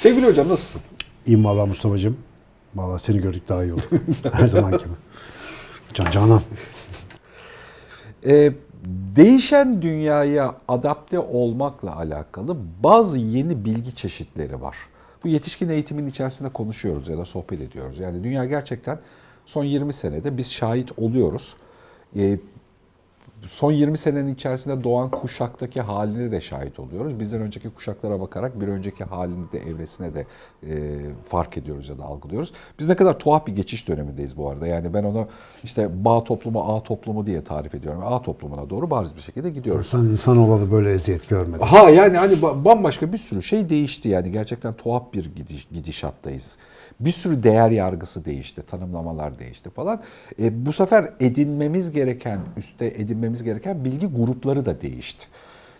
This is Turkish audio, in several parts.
Sevgili hocam nasılsın? İyiyim valla Mustafa'cığım. Valla seni gördük daha iyi oldu. Her zaman gibi. Can Canan. Ee, değişen dünyaya adapte olmakla alakalı bazı yeni bilgi çeşitleri var. Bu yetişkin eğitimin içerisinde konuşuyoruz ya da sohbet ediyoruz. Yani dünya gerçekten son 20 senede biz şahit oluyoruz. Ee, son 20 senenin içerisinde doğan kuşaktaki haline de şahit oluyoruz. Bizden önceki kuşaklara bakarak bir önceki halini de evresine de e, fark ediyoruz ya da algılıyoruz. Biz ne kadar tuhaf bir geçiş dönemindeyiz bu arada. Yani ben onu işte bağ toplumu, A toplumu diye tarif ediyorum. A toplumuna doğru bariz bir şekilde gidiyoruz. Sen insan olalı böyle eziyet görmedin. Ha yani hani ba- bambaşka bir sürü şey değişti yani gerçekten tuhaf bir gidiş, gidişattayız. Bir sürü değer yargısı değişti, tanımlamalar değişti falan. E, bu sefer edinmemiz gereken, üstte edinmemiz gereken bilgi grupları da değişti.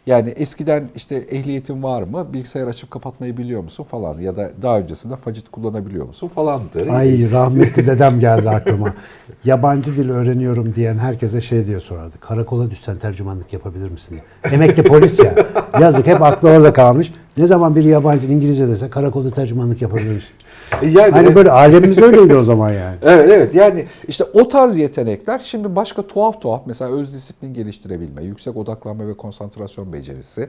Yani eskiden işte ehliyetin var mı, bilgisayar açıp kapatmayı biliyor musun falan ya da daha öncesinde facit kullanabiliyor musun falandı. Ay rahmetli dedem geldi aklıma. Yabancı dil öğreniyorum diyen herkese şey diye sorardı. Karakola düşsen tercümanlık yapabilir misin diye. Emekli polis ya. Yazık hep aklı orada kalmış. Ne zaman bir yabancı İngilizce dese karakolda tercümanlık yapabilir misin? E, Yani, Hani böyle alemimiz öyleydi o zaman yani. Evet evet yani işte o tarz yetenekler şimdi başka tuhaf tuhaf mesela öz disiplin geliştirebilme, yüksek odaklanma ve konsantrasyon becerisi,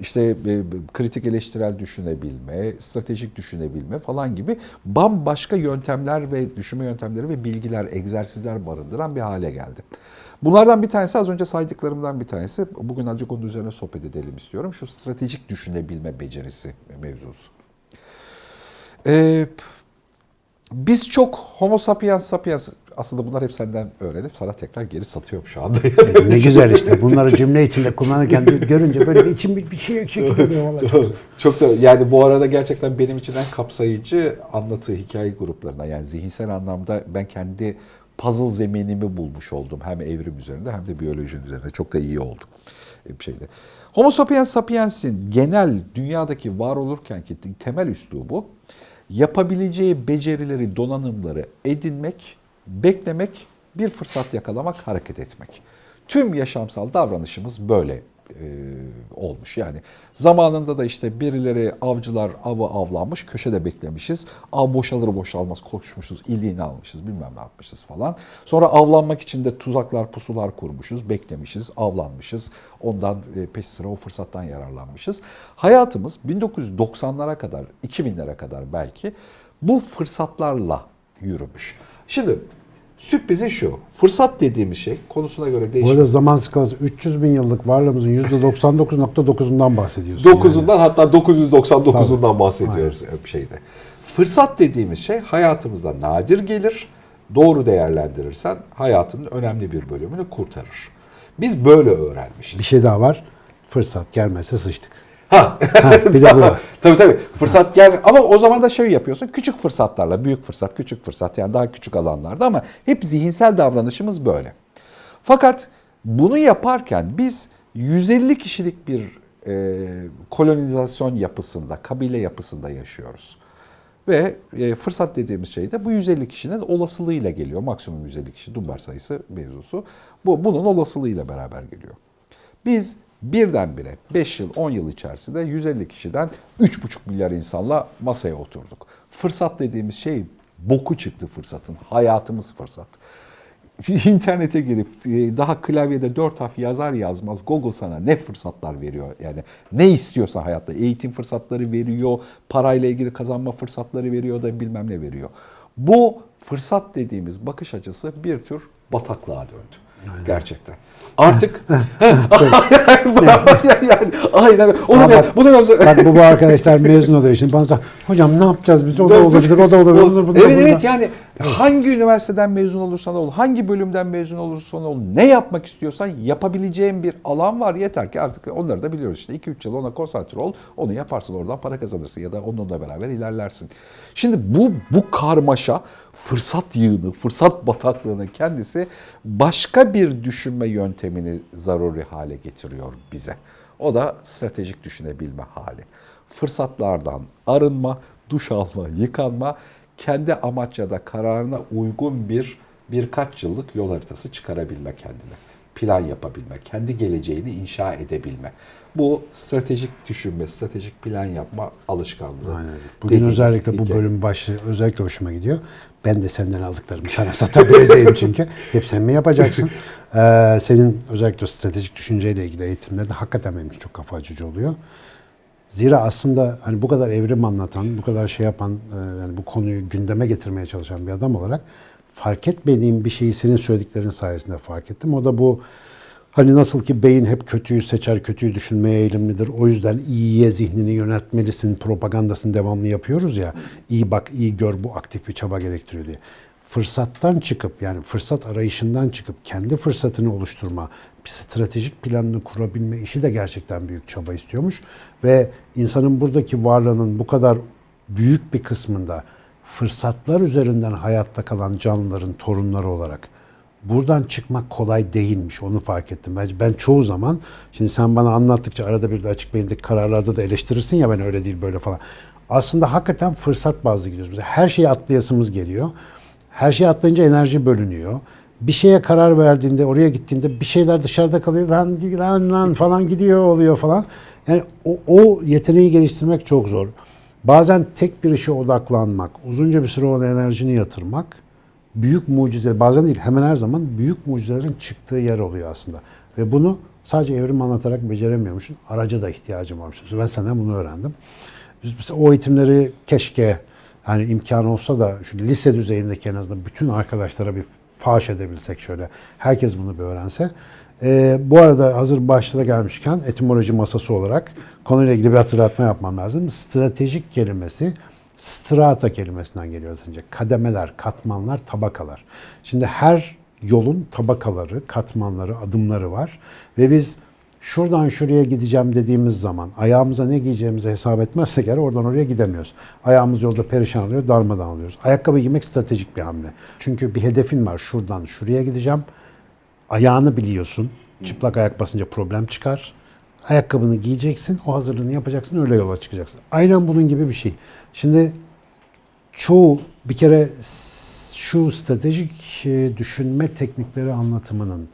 işte e, kritik eleştirel düşünebilme, stratejik düşünebilme falan gibi bambaşka yöntemler ve düşünme yöntemleri ve bilgiler, egzersizler barındıran bir hale geldi. Bunlardan bir tanesi az önce saydıklarımdan bir tanesi. Bugün azıcık onun üzerine sohbet edelim istiyorum. Şu stratejik düşünebilme becerisi mevzusu. Ee, biz çok homo sapiens sapiens aslında bunlar hep senden öğrenip sana tekrar geri satıyorum şu anda. Ne güzel işte. Bunları cümle içinde kullanırken görünce böyle bir içim bir, bir şey çekiliyor vallahi. Çok da yani bu arada gerçekten benim için en kapsayıcı anlatı hikaye gruplarına yani zihinsel anlamda ben kendi puzzle zeminimi bulmuş oldum. Hem evrim üzerinde hem de biyoloji üzerinde. Çok da iyi oldu bir şeyde. Homo sapiens sapiens'in genel dünyadaki var olurkenki temel üslubu yapabileceği becerileri, donanımları edinmek, beklemek, bir fırsat yakalamak, hareket etmek. Tüm yaşamsal davranışımız böyle e, olmuş. Yani zamanında da işte birileri avcılar avı avlanmış, köşede beklemişiz. Av boşalır boşalmaz koşmuşuz, iliğini almışız, bilmem ne yapmışız falan. Sonra avlanmak için de tuzaklar, pusular kurmuşuz, beklemişiz, avlanmışız. Ondan e, peş sıra o fırsattan yararlanmışız. Hayatımız 1990'lara kadar, 2000'lere kadar belki bu fırsatlarla yürümüş. Şimdi sürprizi şu, fırsat dediğimiz şey konusuna göre Bu değişir. arada zaman skalası 300 bin yıllık varlığımızın %99.9'undan bahsediyorsun. yani. 9'undan hatta 999'undan bahsediyoruz bir şeyde. Fırsat dediğimiz şey hayatımızda nadir gelir. Doğru değerlendirirsen hayatının önemli bir bölümünü kurtarır. Biz böyle öğrenmişiz. Bir şey daha var. Fırsat gelmezse sıçtık. Ha. bir de bu var. tabii tabii. Fırsat gel ama o zaman da şey yapıyorsun. Küçük fırsatlarla, büyük fırsat, küçük fırsat yani daha küçük alanlarda ama hep zihinsel davranışımız böyle. Fakat bunu yaparken biz 150 kişilik bir e, kolonizasyon yapısında, kabile yapısında yaşıyoruz. Ve e, fırsat dediğimiz şey de bu 150 kişinin olasılığıyla geliyor. Maksimum 150 kişi Dunbar sayısı mevzusu. Bu bunun olasılığıyla beraber geliyor. Biz birdenbire 5 yıl 10 yıl içerisinde 150 kişiden 3,5 milyar insanla masaya oturduk. Fırsat dediğimiz şey boku çıktı fırsatın. Hayatımız fırsat. İnternete girip e, daha klavyede dört harf yazar yazmaz Google sana ne fırsatlar veriyor yani ne istiyorsa hayatta eğitim fırsatları veriyor, parayla ilgili kazanma fırsatları veriyor da bilmem ne veriyor. Bu fırsat dediğimiz bakış açısı bir tür bataklığa döndü. Gerçekten. Artık yani aynen onu ben, bak- bunu ben Bak bu, bu arkadaşlar mezun oluyor şimdi. Bana hocam ne yapacağız biz? O da olabilir, o da olabilir. Bunlar, evet bunlar. Evet hangi üniversiteden mezun olursan ol, hangi bölümden mezun olursan ol, ne yapmak istiyorsan yapabileceğin bir alan var. Yeter ki artık onları da biliyoruz işte 2-3 yıl ona konsantre ol, onu yaparsın oradan para kazanırsın ya da onunla beraber ilerlersin. Şimdi bu bu karmaşa fırsat yığını, fırsat bataklığının kendisi başka bir düşünme yöntemini zaruri hale getiriyor bize. O da stratejik düşünebilme hali. Fırsatlardan arınma, duş alma, yıkanma, kendi amaç ya da kararına uygun bir birkaç yıllık yol haritası çıkarabilme kendine. plan yapabilme, kendi geleceğini inşa edebilme. Bu stratejik düşünme, stratejik plan yapma alışkanlığı. Aynen. Bugün özellikle bu bölüm başlığı özellikle hoşuma gidiyor. Ben de senden aldıklarımı sana satabileceğim çünkü. Hep sen mi yapacaksın? Ee, senin özellikle stratejik düşünceyle ilgili eğitimlerin hakikaten benim çok kafa açıcı oluyor. Zira aslında hani bu kadar evrim anlatan, bu kadar şey yapan, e, yani bu konuyu gündeme getirmeye çalışan bir adam olarak fark etmediğim bir şeyi senin söylediklerin sayesinde fark ettim. O da bu hani nasıl ki beyin hep kötüyü seçer, kötüyü düşünmeye eğilimlidir. O yüzden iyiye zihnini yöneltmelisin propagandasını devamlı yapıyoruz ya. İyi bak, iyi gör bu aktif bir çaba gerektiriyor diye. Fırsattan çıkıp yani fırsat arayışından çıkıp kendi fırsatını oluşturma, bir stratejik planını kurabilme işi de gerçekten büyük çaba istiyormuş. Ve insanın buradaki varlığının bu kadar büyük bir kısmında fırsatlar üzerinden hayatta kalan canlıların torunları olarak buradan çıkmak kolay değilmiş. Onu fark ettim. Ben, ben çoğu zaman, şimdi sen bana anlattıkça arada bir de açık beyindeki kararlarda da eleştirirsin ya ben öyle değil böyle falan. Aslında hakikaten fırsat bazlı gidiyoruz. Her şeyi atlayasımız geliyor. Her şeyi atlayınca enerji bölünüyor. Bir şeye karar verdiğinde, oraya gittiğinde bir şeyler dışarıda kalıyor. Lan, lan, lan falan gidiyor oluyor falan. Yani o, o yeteneği geliştirmek çok zor. Bazen tek bir işe odaklanmak, uzunca bir süre ona enerjini yatırmak büyük mucize, bazen değil hemen her zaman büyük mucizelerin çıktığı yer oluyor aslında. Ve bunu sadece evrim anlatarak beceremiyormuşsun. Araca da ihtiyacım varmış. Ben senden bunu öğrendim. Mesela o eğitimleri keşke hani imkan olsa da şu lise düzeyindeki en azından bütün arkadaşlara bir faş edebilsek şöyle. Herkes bunu bir öğrense. Ee, bu arada hazır başta gelmişken etimoloji masası olarak konuyla ilgili bir hatırlatma yapmam lazım. Stratejik kelimesi strata kelimesinden geliyor aslında. Kademeler, katmanlar, tabakalar. Şimdi her yolun tabakaları, katmanları, adımları var. Ve biz şuradan şuraya gideceğim dediğimiz zaman ayağımıza ne giyeceğimizi hesap etmezsek eğer oradan oraya gidemiyoruz. Ayağımız yolda perişan oluyor, darmadan alıyoruz. Ayakkabı giymek stratejik bir hamle. Çünkü bir hedefin var. Şuradan şuraya gideceğim. Ayağını biliyorsun. Çıplak ayak basınca problem çıkar. Ayakkabını giyeceksin, o hazırlığını yapacaksın, öyle yola çıkacaksın. Aynen bunun gibi bir şey. Şimdi çoğu bir kere şu stratejik e, düşünme teknikleri anlatımının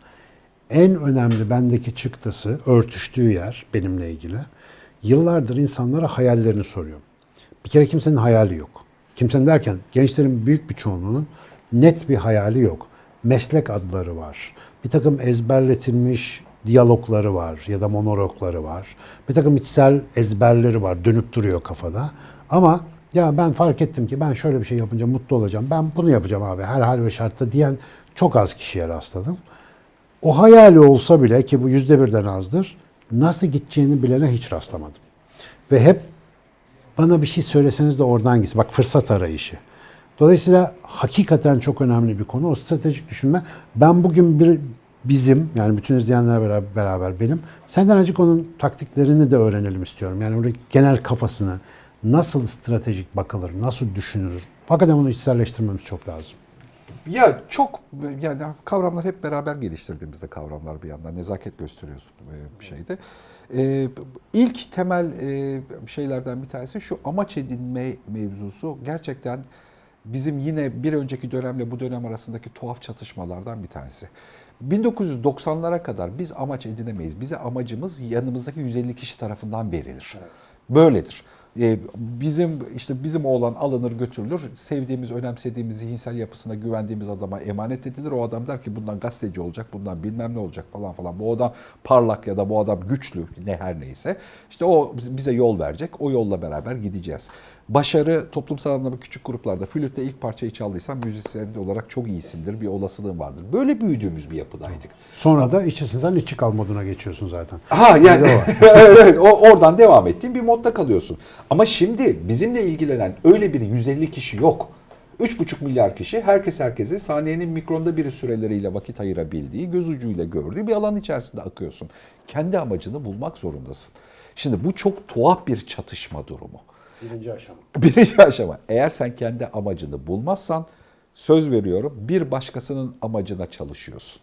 en önemli bendeki çıktısı, örtüştüğü yer benimle ilgili. Yıllardır insanlara hayallerini soruyorum. Bir kere kimsenin hayali yok. Kimsenin derken gençlerin büyük bir çoğunluğunun net bir hayali yok. Meslek adları var. Bir takım ezberletilmiş diyalogları var ya da monologları var. Bir takım içsel ezberleri var. Dönüp duruyor kafada. Ama ya ben fark ettim ki ben şöyle bir şey yapınca mutlu olacağım. Ben bunu yapacağım abi her hal ve şartta diyen çok az kişiye rastladım. O hayali olsa bile ki bu yüzde birden azdır, nasıl gideceğini bilene hiç rastlamadım. Ve hep bana bir şey söyleseniz de oradan gitsin. Bak fırsat arayışı. Dolayısıyla hakikaten çok önemli bir konu. O stratejik düşünme. Ben bugün bir bizim yani bütün izleyenler beraber, beraber benim senden acık onun taktiklerini de öğrenelim istiyorum. Yani orada genel kafasını nasıl stratejik bakılır, nasıl düşünülür. Hakikaten bunu içselleştirmemiz çok lazım. Ya çok yani kavramlar hep beraber geliştirdiğimizde kavramlar bir yandan nezaket gösteriyoruz e, bir şeyde. Ee, ilk temel e, şeylerden bir tanesi şu amaç edinme mevzusu gerçekten bizim yine bir önceki dönemle bu dönem arasındaki tuhaf çatışmalardan bir tanesi. 1990'lara kadar biz amaç edinemeyiz. Bize amacımız yanımızdaki 150 kişi tarafından verilir. Böyledir. Ee, bizim işte bizim oğlan alınır götürülür. Sevdiğimiz, önemsediğimiz, zihinsel yapısına güvendiğimiz adama emanet edilir. O adam der ki bundan gazeteci olacak, bundan bilmem ne olacak falan falan. Bu adam parlak ya da bu adam güçlü ne her neyse. İşte o bize yol verecek. O yolla beraber gideceğiz. Başarı toplumsal anlamda küçük gruplarda flütte ilk parçayı çaldıysan müzisyen olarak çok iyisindir. Bir olasılığın vardır. Böyle büyüdüğümüz bir yapıdaydık. Sonra da içi sen içi kal moduna geçiyorsun zaten. Ha yani evet, evet, oradan devam ettiğin bir modda kalıyorsun. Ama şimdi bizimle ilgilenen öyle bir 150 kişi yok. 3,5 milyar kişi herkes herkese saniyenin mikronda biri süreleriyle vakit ayırabildiği, göz ucuyla gördüğü bir alan içerisinde akıyorsun. Kendi amacını bulmak zorundasın. Şimdi bu çok tuhaf bir çatışma durumu. Birinci aşama. Birinci aşama. Eğer sen kendi amacını bulmazsan söz veriyorum bir başkasının amacına çalışıyorsun.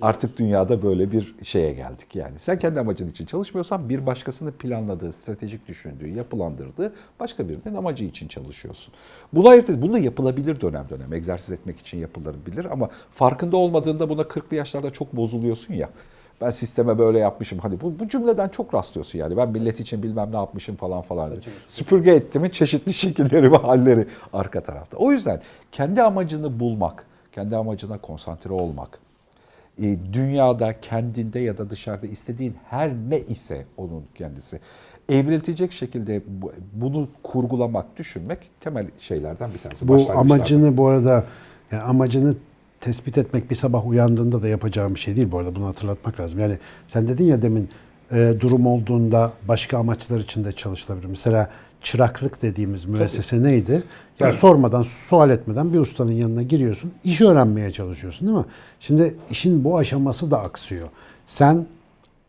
Artık dünyada böyle bir şeye geldik yani. Sen kendi amacın için çalışmıyorsan bir başkasının planladığı, stratejik düşündüğü, yapılandırdığı başka birinin amacı için çalışıyorsun. Bunu ayırt et. Bunu yapılabilir dönem dönem. Egzersiz etmek için yapılabilir ama farkında olmadığında buna 40'lı yaşlarda çok bozuluyorsun ya. Ben sisteme böyle yapmışım. Hani bu, bu cümleden çok rastlıyorsun yani. Ben millet için bilmem ne yapmışım falan falan. Süpürge ettimin çeşitli şekilleri ve halleri arka tarafta. O yüzden kendi amacını bulmak, kendi amacına konsantre olmak, e, dünyada kendinde ya da dışarıda istediğin her ne ise onun kendisi evriltecek şekilde bu- bunu kurgulamak, düşünmek temel şeylerden bir tanesi. Bu amacını bu arada yani amacını tespit etmek bir sabah uyandığında da yapacağım bir şey değil bu arada bunu hatırlatmak lazım. Yani sen dedin ya demin e, durum olduğunda başka amaçlar için de çalışılabilir. Mesela çıraklık dediğimiz müessese neydi? Ya sormadan, sual etmeden bir ustanın yanına giriyorsun, iş öğrenmeye çalışıyorsun değil mi? Şimdi işin bu aşaması da aksıyor. Sen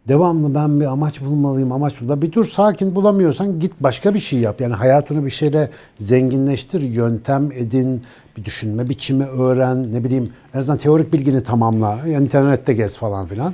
devamlı ben bir amaç bulmalıyım, amaç bul. Bir dur sakin bulamıyorsan git başka bir şey yap. Yani hayatını bir şeyle zenginleştir, yöntem edin, bir düşünme biçimi öğren, ne bileyim en azından teorik bilgini tamamla. Yani internette gez falan filan.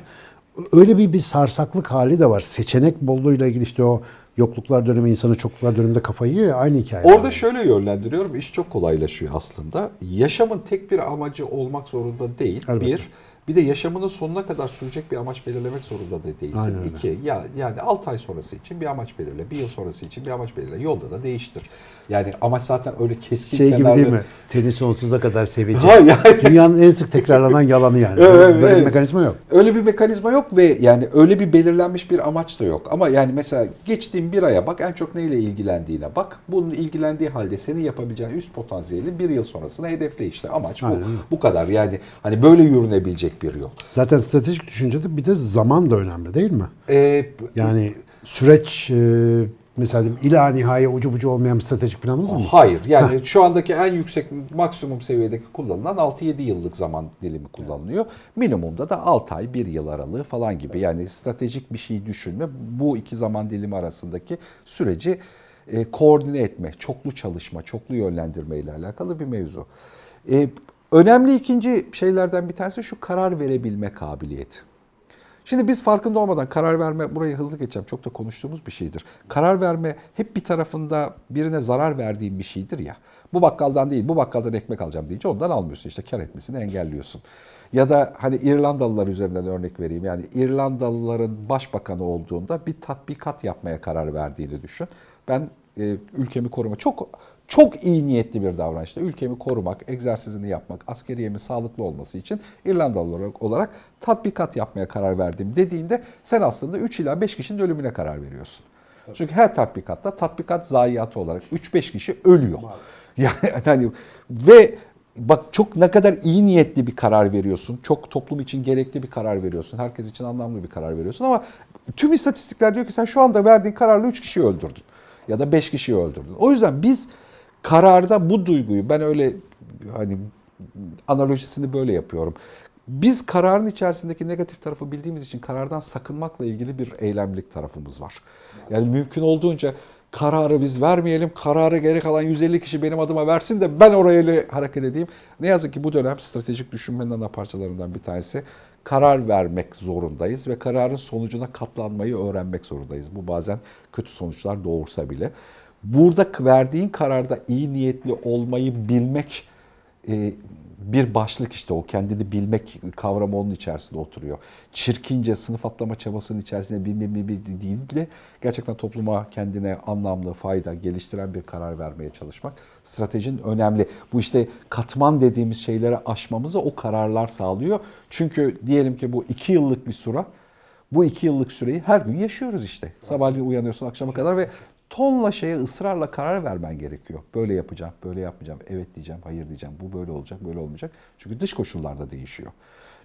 Öyle bir bir sarsaklık hali de var. Seçenek bolluğuyla ilgili işte o yokluklar dönemi insanı çokluklar döneminde kafayı yiyor ya aynı hikaye. Orada şöyle yönlendiriyorum. iş çok kolaylaşıyor aslında. Yaşamın tek bir amacı olmak zorunda değil. Elbette. Bir, bir de yaşamının sonuna kadar sürecek bir amaç belirlemek zorunda da değilsin. Aynen öyle. İki, ya, yani 6 ay sonrası için bir amaç belirle. Bir yıl sonrası için bir amaç belirle. Yolda da değiştir. Yani amaç zaten öyle keskin şey gibi değil mi? Seni sonsuza kadar Ha, seveceğim. yani- Dünyanın en sık tekrarlanan yalanı yani. Evet, Böyle bir evet. mekanizma yok. Öyle bir mekanizma yok ve yani öyle bir belirlenmiş bir amaç da yok. Ama yani mesela geçtiğin bir aya bak en çok neyle ilgilendiğine bak. Bunun ilgilendiği halde senin yapabileceğin üst potansiyeli bir yıl sonrasına hedefle işte. Amaç bu. Aynen. Bu kadar yani hani böyle yürünebilecek bir yol. Zaten stratejik düşüncede bir de zaman da önemli değil mi? Ee, Yani süreç e, mesela ila nihaya ucu bucu olmayan bir stratejik plan olur mu? Hayır. Yani şu andaki en yüksek maksimum seviyedeki kullanılan 6-7 yıllık zaman dilimi kullanılıyor. Minimumda da 6 ay 1 yıl aralığı falan gibi. Yani stratejik bir şey düşünme bu iki zaman dilimi arasındaki süreci e, koordine etme, çoklu çalışma, çoklu yönlendirme ile alakalı bir mevzu. E, önemli ikinci şeylerden bir tanesi şu karar verebilme kabiliyeti. Şimdi biz farkında olmadan karar verme, burayı hızlı geçeceğim, çok da konuştuğumuz bir şeydir. Karar verme hep bir tarafında birine zarar verdiğin bir şeydir ya. Bu bakkaldan değil, bu bakkaldan ekmek alacağım deyince ondan almıyorsun işte kar etmesini engelliyorsun. Ya da hani İrlandalılar üzerinden örnek vereyim. Yani İrlandalıların başbakanı olduğunda bir tatbikat yapmaya karar verdiğini düşün. Ben e, ülkemi koruma çok çok iyi niyetli bir davranışta ülkemi korumak, egzersizini yapmak, askeriyemin sağlıklı olması için İrlandalı olarak, olarak tatbikat yapmaya karar verdim dediğinde sen aslında 3 ila 5 kişinin ölümüne karar veriyorsun. Çünkü her tatbikatta tatbikat zayiatı olarak 3-5 kişi ölüyor. Yani hani ve bak çok ne kadar iyi niyetli bir karar veriyorsun. Çok toplum için gerekli bir karar veriyorsun. Herkes için anlamlı bir karar veriyorsun ama tüm istatistikler diyor ki sen şu anda verdiğin kararla 3 kişiyi öldürdün ya da 5 kişiyi öldürdün. O yüzden biz kararda bu duyguyu ben öyle hani analojisini böyle yapıyorum. Biz kararın içerisindeki negatif tarafı bildiğimiz için karardan sakınmakla ilgili bir eylemlik tarafımız var. Yani mümkün olduğunca kararı biz vermeyelim, kararı geri kalan 150 kişi benim adıma versin de ben oraya hareket edeyim. Ne yazık ki bu dönem stratejik düşünmenin ana parçalarından bir tanesi. Karar vermek zorundayız ve kararın sonucuna katlanmayı öğrenmek zorundayız. Bu bazen kötü sonuçlar doğursa bile. Burada verdiğin kararda iyi niyetli olmayı bilmek e, bir başlık işte o kendini bilmek kavramı onun içerisinde oturuyor. Çirkince sınıf atlama çabasının içerisinde bilmem ne bir değil de gerçekten topluma kendine anlamlı, fayda, geliştiren bir karar vermeye çalışmak stratejinin önemli. Bu işte katman dediğimiz şeyleri aşmamızı o kararlar sağlıyor. Çünkü diyelim ki bu iki yıllık bir süre, bu iki yıllık süreyi her gün yaşıyoruz işte. Sabahleyin uyanıyorsun akşama kadar ve tonla şeye ısrarla karar vermen gerekiyor. Böyle yapacağım, böyle yapmayacağım, evet diyeceğim, hayır diyeceğim, bu böyle olacak, böyle olmayacak. Çünkü dış koşullar da değişiyor.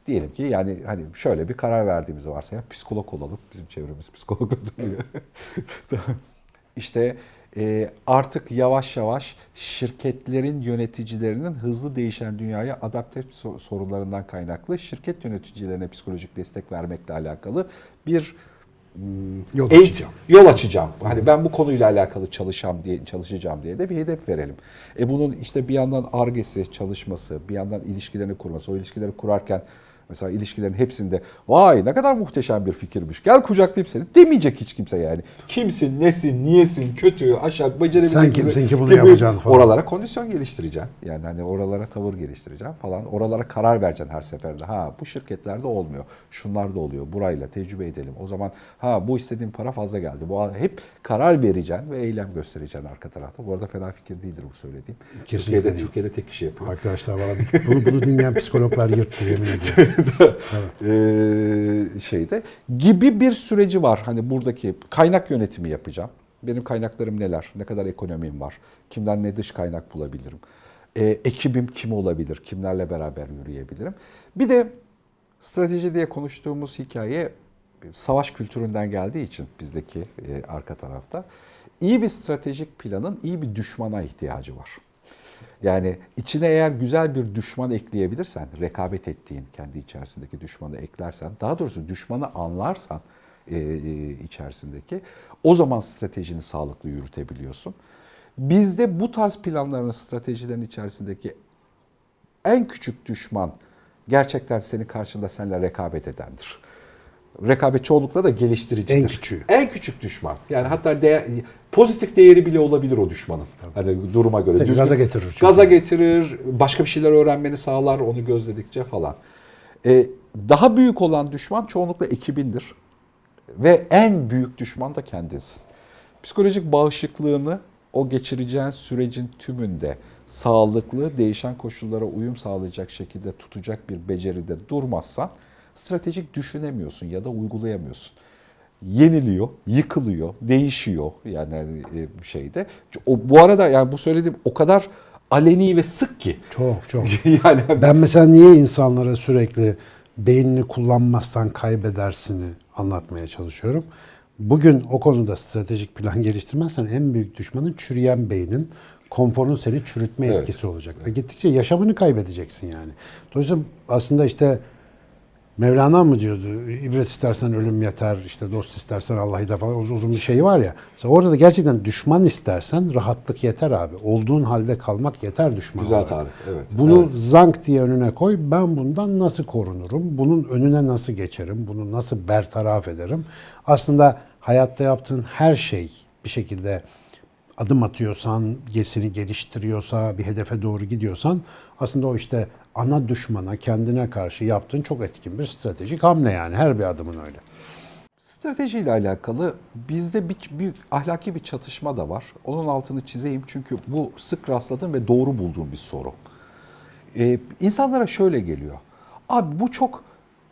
Diyelim ki yani hani şöyle bir karar verdiğimizi varsayalım. Psikolog olalım. Bizim çevremiz psikolog duruyor. işte e, artık yavaş yavaş şirketlerin yöneticilerinin hızlı değişen dünyaya adapte so- sorunlarından kaynaklı şirket yöneticilerine psikolojik destek vermekle alakalı bir Yol eğit- açacağım. yol açacağım. Hani ben bu konuyla alakalı çalışacağım diye çalışacağım diye de bir hedef verelim. E bunun işte bir yandan argesi, çalışması, bir yandan ilişkilerini kurması. O ilişkileri kurarken Mesela ilişkilerin hepsinde vay ne kadar muhteşem bir fikirmiş. Gel kucaklayayım seni. Demeyecek hiç kimse yani. Kimsin, nesin, niyesin, kötü, aşağı, becerebilecek Sen kimsin ki bunu yapacaksın falan. Oralara kondisyon geliştireceğim. Yani hani oralara tavır geliştireceğim falan. Oralara karar vereceksin her seferde. Ha bu şirketlerde olmuyor. Şunlar da oluyor. Burayla tecrübe edelim. O zaman ha bu istediğim para fazla geldi. Bu hep karar vereceksin ve eylem göstereceksin arka tarafta. Bu arada fena fikir değildir bu söylediğim. Kesinlikle Türkiye'de, değil. Türkiye'de tek kişi yapıyor. Arkadaşlar valla bunu, bunu dinleyen psikologlar yırttı yemin ediyorum. Ee, şeyde gibi bir süreci var. Hani buradaki kaynak yönetimi yapacağım. Benim kaynaklarım neler? Ne kadar ekonomim var? Kimden ne dış kaynak bulabilirim? Ee, ekibim kim olabilir? Kimlerle beraber yürüyebilirim? Bir de strateji diye konuştuğumuz hikaye savaş kültüründen geldiği için bizdeki e, arka tarafta iyi bir stratejik planın iyi bir düşmana ihtiyacı var. Yani içine eğer güzel bir düşman ekleyebilirsen, rekabet ettiğin kendi içerisindeki düşmanı eklersen, daha doğrusu düşmanı anlarsan e, e, içerisindeki, o zaman stratejini sağlıklı yürütebiliyorsun. Bizde bu tarz planların, stratejilerin içerisindeki en küçük düşman gerçekten senin karşında seninle rekabet edendir. Rekabet çoğunlukla da geliştiricidir. En küçüğü. En küçük düşman. Yani hatta değer, pozitif değeri bile olabilir o düşmanın. Hani duruma göre. Seni gaza getirir çünkü. Gaza getirir, başka bir şeyler öğrenmeni sağlar onu gözledikçe falan. Ee, daha büyük olan düşman çoğunlukla ekibindir. Ve en büyük düşman da kendinsin. Psikolojik bağışıklığını o geçireceğin sürecin tümünde sağlıklı, değişen koşullara uyum sağlayacak şekilde tutacak bir beceride durmazsan stratejik düşünemiyorsun ya da uygulayamıyorsun. Yeniliyor, yıkılıyor, değişiyor yani hani, e, şeyde. O, bu arada yani bu söylediğim o kadar aleni ve sık ki. Çok çok. yani Ben mesela niye insanlara sürekli beynini kullanmazsan kaybedersini anlatmaya çalışıyorum. Bugün o konuda stratejik plan geliştirmezsen en büyük düşmanın çürüyen beynin, konforun seni çürütme Evet. etkisi olacak. Ve gittikçe yaşamını kaybedeceksin yani. Dolayısıyla aslında işte Mevlana mı diyordu? İbret istersen ölüm yeter, işte dost istersen Allah yeter falan uzun, uzun bir şey var ya. Mesela orada da gerçekten düşman istersen rahatlık yeter abi. Olduğun halde kalmak yeter düşman Güzel olarak. tarif, evet. Bunu Evet. zank diye önüne koy. Ben bundan nasıl korunurum? Bunun önüne nasıl geçerim? Bunu nasıl bertaraf ederim? Aslında hayatta yaptığın her şey bir şekilde adım atıyorsan, seni geliştiriyorsa, bir hedefe doğru gidiyorsan aslında o işte ana düşmana, kendine karşı yaptığın çok etkin bir stratejik hamle yani. Her bir adımın öyle. Stratejiyle alakalı bizde bir büyük ahlaki bir çatışma da var. Onun altını çizeyim çünkü bu sık rastladığım ve doğru bulduğum bir soru. Ee, insanlara şöyle geliyor. Abi bu çok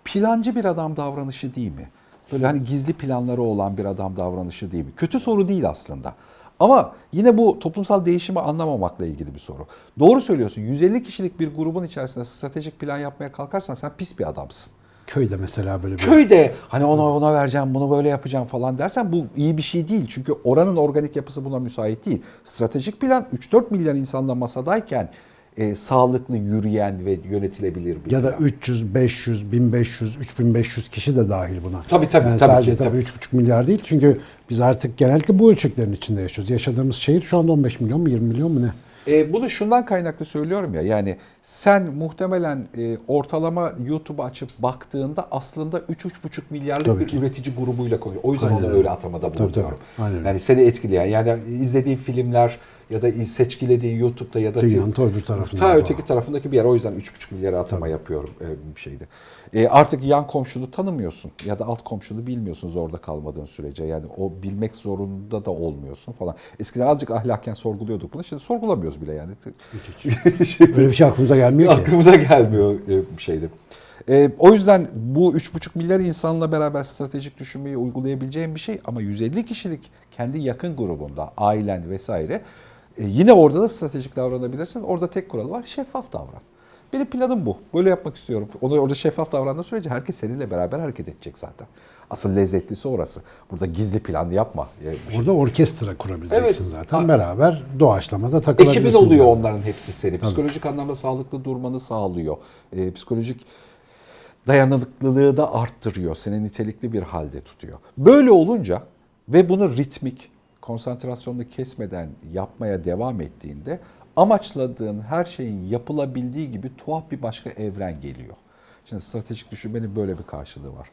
plancı bir adam davranışı değil mi? Böyle hani gizli planları olan bir adam davranışı değil mi? Kötü soru değil aslında. Ama yine bu toplumsal değişimi anlamamakla ilgili bir soru. Doğru söylüyorsun. 150 kişilik bir grubun içerisinde stratejik plan yapmaya kalkarsan sen pis bir adamsın. Köyde mesela böyle bir... Köyde hani ona ona vereceğim, bunu böyle yapacağım falan dersen bu iyi bir şey değil. Çünkü oranın organik yapısı buna müsait değil. Stratejik plan 3-4 milyar insanla masadayken e, sağlıklı yürüyen ve yönetilebilir bir Ya da plan. 300, 500, 1500, 3500 kişi de dahil buna. Tabii, tabii, Yani tabii sadece ki, tabii tabii. 3,5 milyar değil. Çünkü biz artık genellikle bu ölçeklerin içinde yaşıyoruz. Yaşadığımız şehir şu anda 15 milyon mu 20 milyon mu ne? E, bunu şundan kaynaklı söylüyorum ya yani sen muhtemelen e, ortalama YouTube açıp baktığında aslında 3-3,5 milyarlık Tabii bir ki. üretici grubuyla konuyor. O yüzden Aynen onu öyle. atamada Tabii, tabii. bulunuyorum. Aynen öyle. Yani seni etkileyen yani izlediğin filmler ya da seçkilediğin YouTube'da ya da Dünyanın ta öbür tarafında Ta öteki tarafındaki bir yer. O yüzden 3,5 milyara atama yapıyorum e, bir şeyde. E, artık yan komşunu tanımıyorsun ya da alt komşunu bilmiyorsun zorda kalmadığın sürece. Yani o bilmek zorunda da olmuyorsun falan. Eskiden azıcık ahlaken sorguluyorduk bunu. Şimdi sorgulamıyoruz bile yani. Öyle bir şey aklımıza gelmiyor ki. Aklımıza gelmiyor e, bir şeydi. E, o yüzden bu 3,5 milyar insanla beraber stratejik düşünmeyi uygulayabileceğin bir şey ama 150 kişilik kendi yakın grubunda, ailen vesaire e, yine orada da stratejik davranabilirsin. Orada tek kural var, şeffaf davran. Benim planım bu. Böyle yapmak istiyorum. Onu orada şeffaf davrandığı sürece herkes seninle beraber hareket edecek zaten. Asıl lezzetlisi orası. Burada gizli plan yapma. E, bir şey- orkestra kurabileceksin Evet. zaten. Ha. Beraber doğaçlamada takılabilirsin. Ekibin oluyor yani. onların hepsi seni. Psikolojik anlamda sağlıklı durmanı sağlıyor. Ee, psikolojik dayanıklılığı da arttırıyor. Seni nitelikli bir halde tutuyor. Böyle olunca ve bunu ritmik, konsantrasyonunu kesmeden yapmaya devam ettiğinde amaçladığın her şeyin yapılabildiği gibi tuhaf bir başka evren geliyor. Şimdi stratejik düşünmenin böyle bir karşılığı var.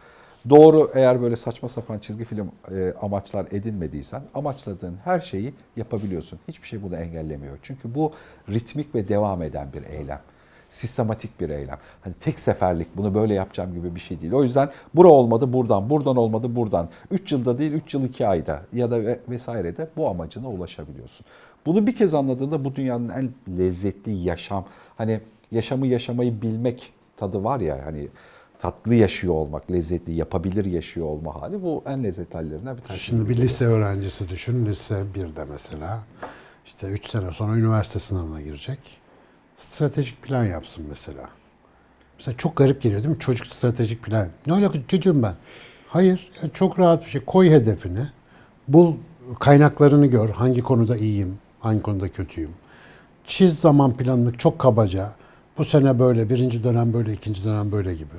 Doğru eğer böyle saçma sapan çizgi film e, amaçlar edinmediysen amaçladığın her şeyi yapabiliyorsun. Hiçbir şey bunu engellemiyor. Çünkü bu ritmik ve devam eden bir eylem. Sistematik bir eylem. Hani tek seferlik bunu böyle yapacağım gibi bir şey değil. O yüzden bura olmadı buradan, buradan olmadı buradan. 3 yılda değil 3 yıl 2 ayda ya da ve- vesairede bu amacına ulaşabiliyorsun. Bunu bir kez anladığında bu dünyanın en lezzetli yaşam, hani yaşamı yaşamayı bilmek tadı var ya hani tatlı yaşıyor olmak, lezzetli, yapabilir yaşıyor olma hali bu en lezzetli hallerinden bir tanesi. Şimdi bir lise öğrencisi düşün. Lise 1'de mesela. işte 3 sene sonra üniversite sınavına girecek. Stratejik plan yapsın mesela. Mesela çok garip geliyor değil mi? Çocuk stratejik plan. Ne alaka çocuğum ben? Hayır. ya çok rahat bir şey. Koy hedefini. Bul kaynaklarını gör. Hangi konuda iyiyim, hangi konuda kötüyüm. Çiz zaman planını çok kabaca. Bu sene böyle, birinci dönem böyle, ikinci dönem böyle gibi.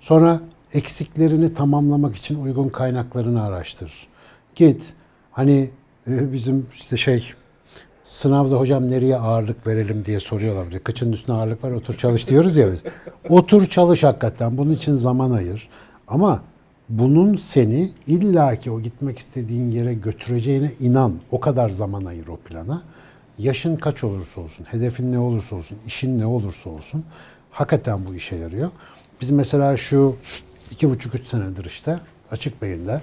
Sonra eksiklerini tamamlamak için uygun kaynaklarını araştır. Git. Hani e, bizim işte şey sınavda hocam nereye ağırlık verelim diye soruyorlar. Bir de Kıçın üstüne ağırlık var otur çalış diyoruz ya biz. Otur çalış hakikaten. Bunun için zaman ayır. Ama bunun seni illaki o gitmek istediğin yere götüreceğine inan. O kadar zaman ayır o plana. Yaşın kaç olursa olsun, hedefin ne olursa olsun, işin ne olursa olsun hakikaten bu işe yarıyor. Biz mesela şu iki buçuk üç senedir işte açık beyinde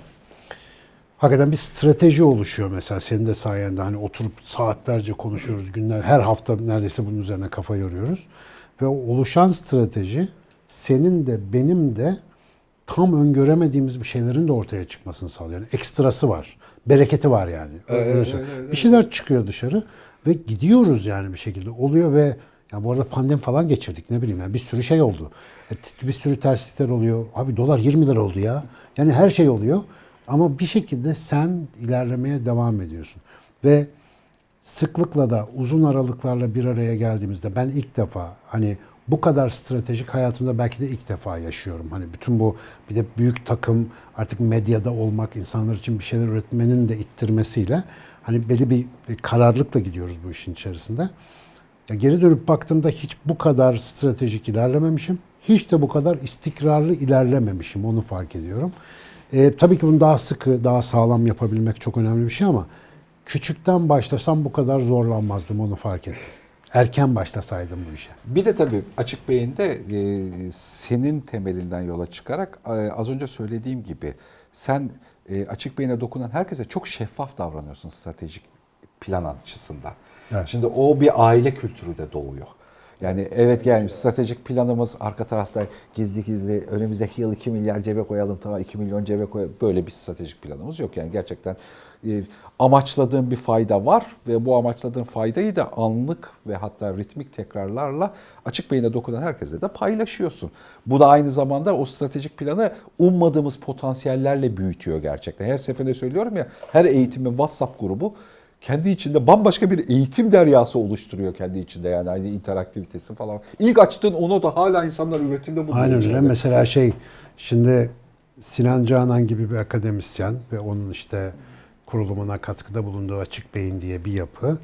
hakikaten bir strateji oluşuyor mesela senin de sayende hani oturup saatlerce konuşuyoruz günler her hafta neredeyse bunun üzerine kafa yoruyoruz ve oluşan strateji senin de benim de tam öngöremediğimiz bir şeylerin de ortaya çıkmasını sağlıyor. Yani ekstrası var. Bereketi var yani. Öyle söyleyeyim. Bir şeyler çıkıyor dışarı ve gidiyoruz yani bir şekilde. Oluyor ve ya bu arada pandemi falan geçirdik ne bileyim yani bir sürü şey oldu. E, Bir sürü terslikler oluyor. Abi dolar 20 lira oldu ya. Yani her şey oluyor. Ama bir şekilde sen ilerlemeye devam ediyorsun. Ve sıklıkla da uzun aralıklarla bir araya geldiğimizde ben ilk defa hani bu kadar stratejik hayatımda belki de ilk defa yaşıyorum. Hani bütün bu bir de büyük takım artık medyada olmak, insanlar için bir şeyler üretmenin de ittirmesiyle hani belli bir, kararlılıkla gidiyoruz bu işin içerisinde. Ya geri dönüp baktığımda hiç bu kadar stratejik ilerlememişim. Hiç de bu kadar istikrarlı ilerlememişim. Onu fark ediyorum. Ee, tabii ki bunu daha sıkı, daha sağlam yapabilmek çok önemli bir şey ama küçükten başlasam bu kadar zorlanmazdım. Onu fark ettim. Erken başlasaydım bu işe. Bir de tabii açık beyinde e, senin temelinden yola çıkarak e, az önce söylediğim gibi sen e, açık beyine dokunan herkese çok şeffaf davranıyorsun stratejik plan açısından. Evet. Şimdi o bir aile kültürü de doğuyor. Yani evet yani stratejik planımız arka tarafta gizli gizli önümüzdeki yıl 2 milyar cebe koyalım tamam 2 milyon cebe koyalım. Böyle bir stratejik planımız yok. Yani gerçekten e, amaçladığın bir fayda var ve bu amaçladığın faydayı da anlık ve hatta ritmik tekrarlarla açık beyine dokunan herkese de paylaşıyorsun. Bu da aynı zamanda o stratejik planı ummadığımız potansiyellerle büyütüyor gerçekten. Her seferinde söylüyorum ya her eğitimin WhatsApp grubu kendi içinde bambaşka bir eğitim deryası oluşturuyor kendi içinde yani aynı interaktivitesi falan. İlk açtığın onu da hala insanlar üretimde buluyor. Aynen öyle. Mesela şey şimdi Sinan Canan gibi bir akademisyen ve onun işte kurulumuna katkıda bulunduğu Açık Beyin diye bir yapı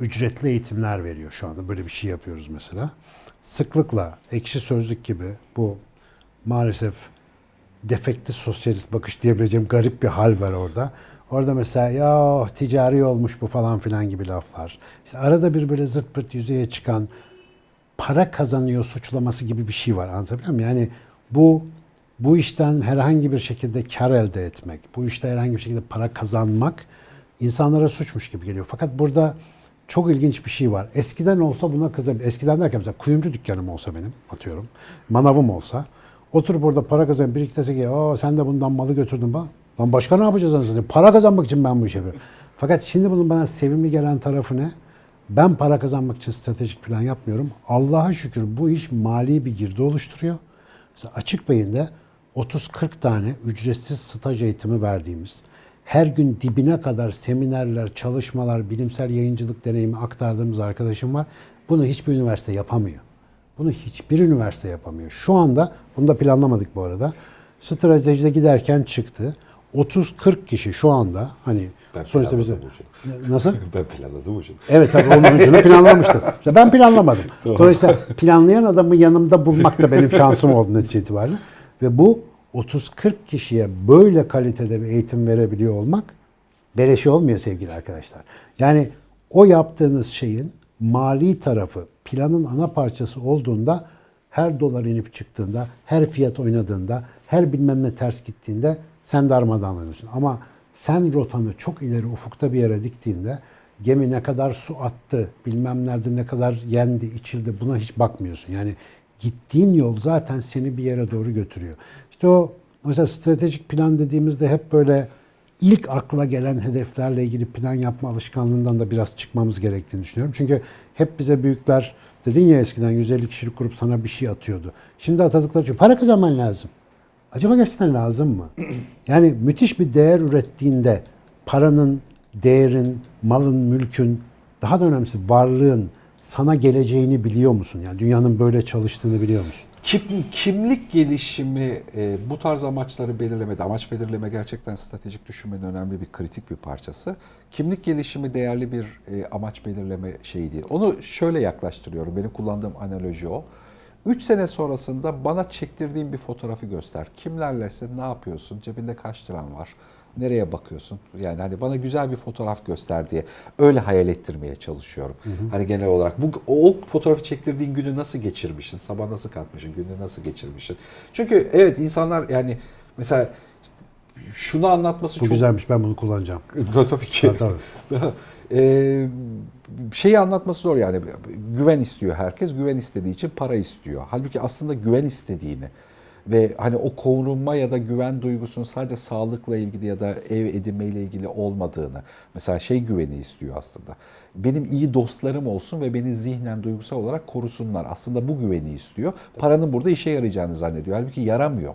ücretli eğitimler veriyor şu anda. Böyle bir şey yapıyoruz mesela. Sıklıkla ekşi sözlük gibi bu maalesef defekti sosyalist bakış diyebileceğim garip bir hal var orada. Orada mesela ya ticari olmuş bu falan filan gibi laflar. İşte arada bir böyle zırt pırt yüzeye çıkan para kazanıyor suçlaması gibi bir şey var. Anlatabiliyor muyum? Yani bu bu işten herhangi bir şekilde kar elde etmek, bu işte herhangi bir şekilde para kazanmak insanlara suçmuş gibi geliyor. Fakat burada çok ilginç bir şey var. Eskiden olsa buna kızabilir. Eskiden derken mesela kuyumcu dükkanım olsa benim atıyorum. Manavım olsa. Oturup orada para kazan bir iki dese ki "Aa, sen de bundan malı götürdün bak. Lan başka ne yapacağız anasını? Para kazanmak için ben bu işi yapıyorum. Fakat şimdi bunun bana sevimli gelen tarafı ne? Ben para kazanmak için stratejik plan yapmıyorum. Allah'a şükür bu iş mali bir girdi oluşturuyor. Mesela açık beyinde 30-40 tane ücretsiz staj eğitimi verdiğimiz, her gün dibine kadar seminerler, çalışmalar, bilimsel yayıncılık deneyimi aktardığımız arkadaşım var. Bunu hiçbir üniversite yapamıyor. Bunu hiçbir üniversite yapamıyor. Şu anda, bunu da planlamadık bu arada. Stratejide giderken çıktı. 30-40 kişi şu anda hani Ben sonuçta bize nasıl? Ben planladım hocam. Evet tabii onun ucunu planlamıştım. İşte ben planlamadım. Dolayısıyla planlayan adamı yanımda bulmak da benim şansım oldu netice itibariyle. Ve bu 30-40 kişiye böyle kalitede bir eğitim verebiliyor olmak beleşi olmuyor sevgili arkadaşlar. Yani o yaptığınız şeyin mali tarafı planın ana parçası olduğunda her dolar inip çıktığında, her fiyat oynadığında, her bilmem ne ters gittiğinde sen darmadağınlanıyorsun. Ama sen rotanı çok ileri ufukta bir yere diktiğinde gemi ne kadar su attı, bilmem nerede ne kadar yendi, içildi buna hiç bakmıyorsun. Yani gittiğin yol zaten seni bir yere doğru götürüyor. İşte o mesela stratejik plan dediğimizde hep böyle ilk akla gelen hedeflerle ilgili plan yapma alışkanlığından da biraz çıkmamız gerektiğini düşünüyorum. Çünkü hep bize büyükler dedin ya eskiden 150 kişilik grup sana bir şey atıyordu. Şimdi atadıkları için para kazanman lazım. Acaba gerçekten lazım mı? Yani müthiş bir değer ürettiğinde paranın, değerin, malın, mülkün, daha da önemlisi varlığın sana geleceğini biliyor musun? Yani dünyanın böyle çalıştığını biliyor musun? Kim, kimlik gelişimi e, bu tarz amaçları belirlemede, amaç belirleme gerçekten stratejik düşünmenin önemli bir kritik bir parçası. Kimlik gelişimi değerli bir e, amaç belirleme şeyi değil. Onu şöyle yaklaştırıyorum, benim kullandığım analoji o. 3 sene sonrasında bana çektirdiğin bir fotoğrafı göster. Kimlerlesin, ne yapıyorsun, cebinde kaç liran var, nereye bakıyorsun? Yani hani bana güzel bir fotoğraf göster diye öyle hayal ettirmeye çalışıyorum. Hani genel olarak bu o fotoğrafı çektirdiğin günü nasıl geçirmişsin? Sabah nasıl kalkmışsın? Günü nasıl geçirmişsin? Çünkü evet insanlar yani mesela şunu anlatması Bu çok güzelmiş ben bunu kullanacağım. Tabii ki. Tabii, tabii. Ee, şeyi anlatması zor yani. Güven istiyor herkes. Güven istediği için para istiyor. Halbuki aslında güven istediğini ve hani o korunma ya da güven duygusunun sadece sağlıkla ilgili ya da ev edinmeyle ilgili olmadığını mesela şey güveni istiyor aslında. Benim iyi dostlarım olsun ve beni zihnen duygusal olarak korusunlar. Aslında bu güveni istiyor. Paranın burada işe yarayacağını zannediyor. Halbuki yaramıyor.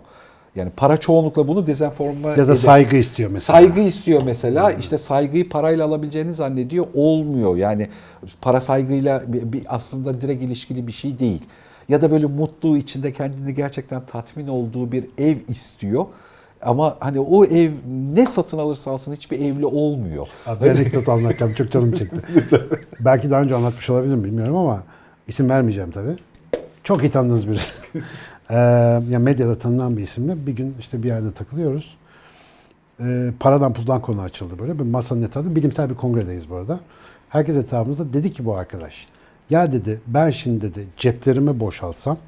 Yani para çoğunlukla bunu dezenforme Ya da eder. saygı istiyor mesela. Saygı istiyor mesela. İşte saygıyı parayla alabileceğini zannediyor. Olmuyor. Yani para saygıyla bir, aslında direkt ilişkili bir şey değil. Ya da böyle mutlu içinde kendini gerçekten tatmin olduğu bir ev istiyor. Ama hani o ev ne satın alırsa alsın hiçbir evli olmuyor. Bir anekdot anlatacağım. Çok canım çekti. Belki daha önce anlatmış olabilirim bilmiyorum ama isim vermeyeceğim tabii. Çok iyi tanıdığınız birisi. Ee, yani medyada tanınan bir isimle bir gün işte bir yerde takılıyoruz. Ee, paradan puldan konu açıldı böyle. Bir masanın etrafında bilimsel bir kongredeyiz bu arada. Herkes etrafımızda dedi ki bu arkadaş. Ya dedi ben şimdi dedi ceplerimi boşalsam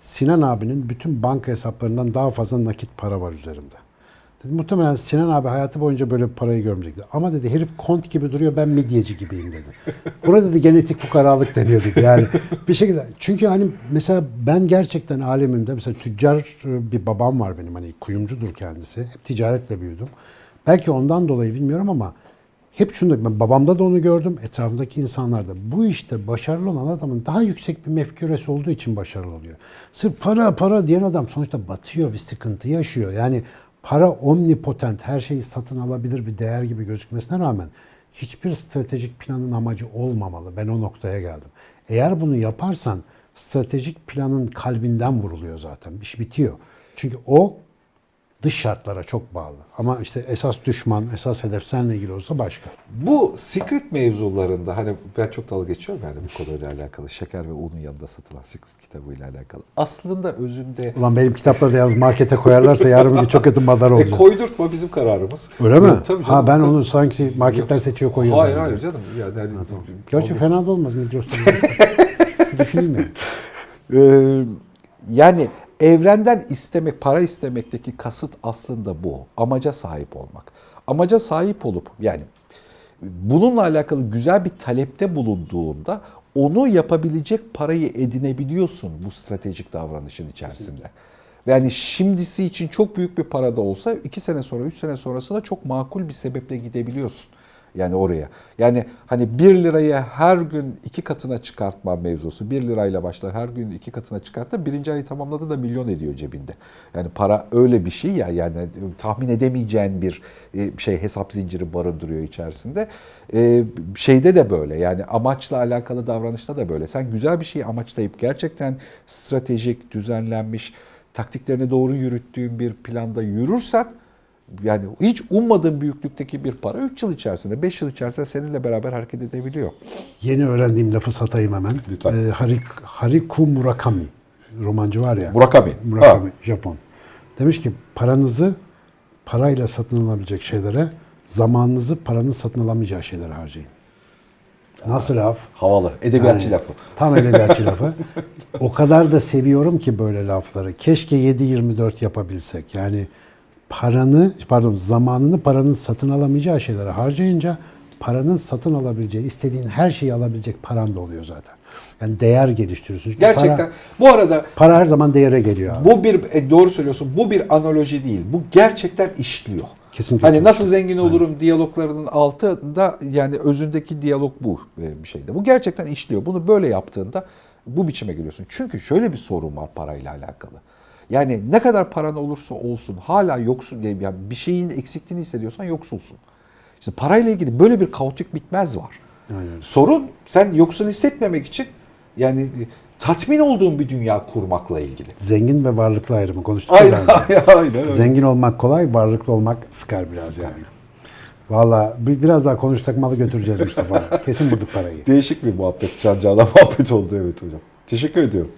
Sinan abinin bütün banka hesaplarından daha fazla nakit para var üzerimde. Dedi, muhtemelen Sinan abi hayatı boyunca böyle bir parayı görmeyecekti. Ama dedi herif kont gibi duruyor ben midyeci gibiyim dedi. Burada dedi genetik fukaralık deniyor dedi. Yani bir şekilde. Çünkü hani mesela ben gerçekten alemimde mesela tüccar bir babam var benim hani kuyumcudur kendisi. Hep ticaretle büyüdüm. Belki ondan dolayı bilmiyorum ama hep şunu ben babamda da onu gördüm, etrafındaki insanlarda. Bu işte başarılı olan adamın daha yüksek bir mefküresi olduğu için başarılı oluyor. Sırf para para diyen adam sonuçta batıyor, bir sıkıntı yaşıyor. Yani para omnipotent, her şeyi satın alabilir bir değer gibi gözükmesine rağmen hiçbir stratejik planın amacı olmamalı. Ben o noktaya geldim. Eğer bunu yaparsan stratejik planın kalbinden vuruluyor zaten. İş bitiyor. Çünkü o dış şartlara çok bağlı. Ama işte esas düşman, esas hedef seninle ilgili olsa başka. Bu secret mevzularında hani ben çok dalga geçiyorum yani bu konuyla alakalı. Şeker ve unun yanında satılan secret kitabıyla alakalı. Aslında özünde Ulan benim kitapları da yalnız markete koyarlarsa yarın bir çok kötü madar e, olacak. koydurtma bizim kararımız. Öyle mi? Yok, Tabii canım. ha ben onu sanki marketler seçiyor koyuyor. Hayır hayır canım. Yani, hani- Gerçi fena da olmaz Migros'tan. Düşüneyim yani. Ee, yani evrenden istemek, para istemekteki kasıt aslında bu. Amaca sahip olmak. Amaca sahip olup yani bununla alakalı güzel bir talepte bulunduğunda onu yapabilecek parayı edinebiliyorsun bu stratejik davranışın içerisinde. Yani şimdisi için çok büyük bir para da olsa iki sene sonra, üç sene sonrasında çok makul bir sebeple gidebiliyorsun. Yani oraya. Yani hani 1 liraya her gün iki katına çıkartma mevzusu. 1 lirayla başlar her gün iki katına çıkarttı. Birinci ayı tamamladı da milyon ediyor cebinde. Yani para öyle bir şey ya yani tahmin edemeyeceğin bir e, şey hesap zinciri barındırıyor içerisinde. Ee, şeyde de böyle yani amaçla alakalı davranışta da böyle. Sen güzel bir şeyi amaçlayıp gerçekten stratejik, düzenlenmiş, taktiklerini doğru yürüttüğün bir planda yürürsen yani hiç ummadığın büyüklükteki bir para 3 yıl içerisinde, 5 yıl içerisinde seninle beraber hareket edebiliyor. Yeni öğrendiğim lafı satayım hemen. Lütfen. Ee, Harik, Hariku Murakami. Romancı var ya. Murakami. Murakami, Japon. Demiş ki paranızı parayla satın alabilecek şeylere, zamanınızı paranın satın alamayacağı şeylere harcayın. Nasıl laf? Havalı. Edebiyatçı Yani, lafı. Tam edebiyatçı lafı. O kadar da seviyorum ki böyle lafları. Keşke 7-24 yapabilsek. Yani paranı, pardon zamanını paranın satın alamayacağı şeylere harcayınca paranın satın alabileceği, istediğin her şeyi alabilecek paran da oluyor zaten. Yani değer geliştiriyorsun. Çünkü Gerçekten. Para, Bu arada para her zaman değere geliyor abi. bu bir e, doğru söylüyorsun. Bu bir analoji değil. Bu gerçekten işliyor. Kesinlikle Hani nasıl zengin olurum diyaloglarının altında yani özündeki diyalog bu bir şeyde. Bu gerçekten işliyor. Bunu böyle yaptığında bu biçime geliyorsun. Çünkü şöyle bir sorun var parayla alakalı. Yani ne kadar paran olursa olsun hala yoksun yani bir şeyin eksikliğini hissediyorsan yoksulsun. İşte parayla ilgili böyle bir kaotik bitmez var. Aynen. Sorun sen yoksul hissetmemek için yani e, tatmin olduğun bir dünya kurmakla ilgili. Zengin ve varlıklı ayrımı konuştuk. Aynen, aynen öyle. Zengin olmak kolay, varlıklı olmak sıkar biraz yani. Valla bi- biraz daha konuşsak malı götüreceğiz Mustafa. Kesin bulduk parayı. Değişik bir muhabbet, can cana muhabbet oldu evet hocam. Teşekkür ediyorum.